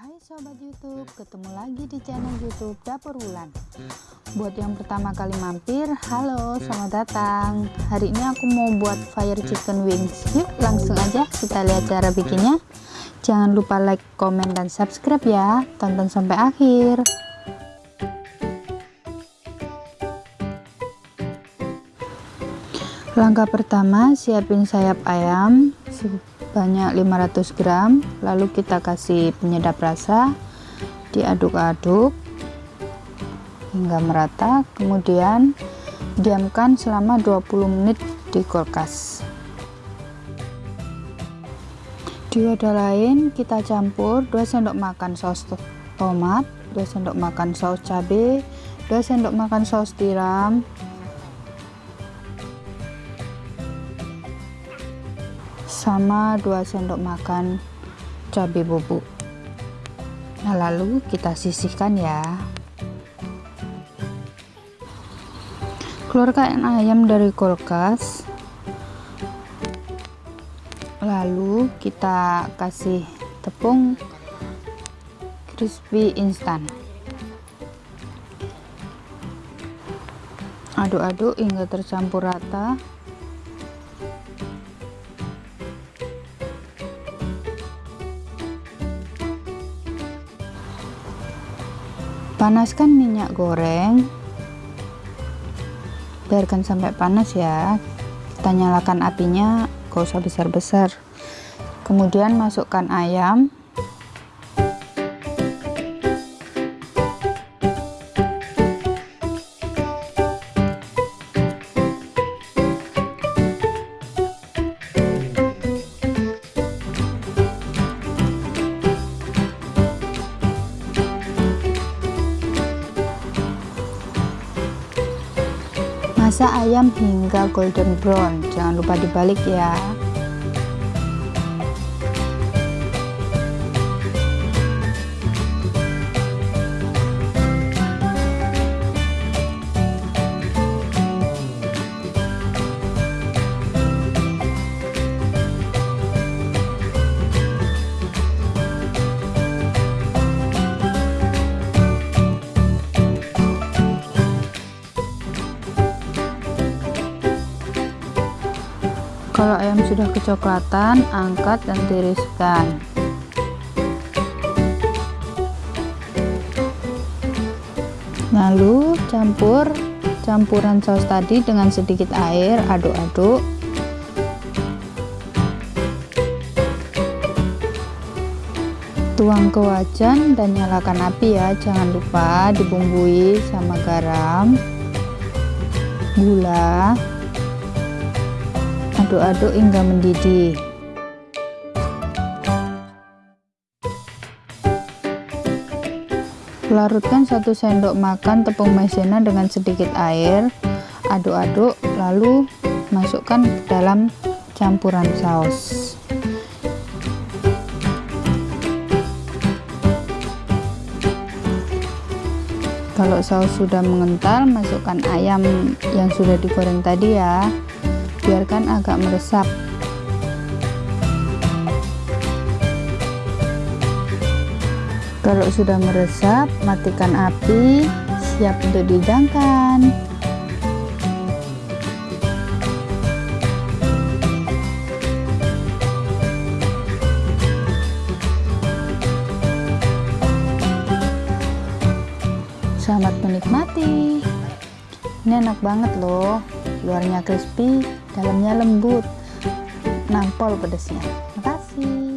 Hai sobat YouTube, ketemu lagi di channel YouTube Dapur Wulan. Buat yang pertama kali mampir, halo, selamat datang. Hari ini aku mau buat fire chicken wings. Yuk, langsung aja kita lihat cara bikinnya. Jangan lupa like, komen, dan subscribe ya. Tonton sampai akhir. Langkah pertama, siapin sayap ayam sebanyak 500 gram lalu kita kasih penyedap rasa diaduk-aduk hingga merata. Kemudian diamkan selama 20 menit di kulkas. Di wadah lain kita campur 2 sendok makan saus tomat 2 sendok makan saus cabai 2 sendok makan saus tiram sama 2 sendok makan cabai bubuk. Nah lalu kita sisihkan ya. Keluarkan ayam dari kulkas. Lalu kita kasih tepung crispy instan. Aduk-aduk hingga tercampur rata panaskan minyak goreng. Biarkan sampai panas ya. Kita nyalakan apinya gak usah besar-besar. Kemudian masukkan ayam masak ayam hingga golden brown. Jangan lupa dibalik ya kalau ayam sudah kecoklatan angkat dan tiriskan. Lalu campur campuran saus tadi dengan sedikit air aduk-aduk. Tuang ke wajan dan nyalakan api ya jangan lupa dibumbui sama garam gula aduk-aduk hingga mendidih. Larutkan satu sendok makan tepung maizena dengan sedikit air. Aduk-aduk lalu masukkan dalam campuran saus. Kalau saus sudah mengental masukkan ayam yang sudah digoreng tadi ya biarkan agak meresap. Kalau sudah meresap matikan api siap untuk dihidangkan. Selamat menikmati. Ini enak banget loh luarnya crispy dalamnya lembut. Nampol pedasnya makasih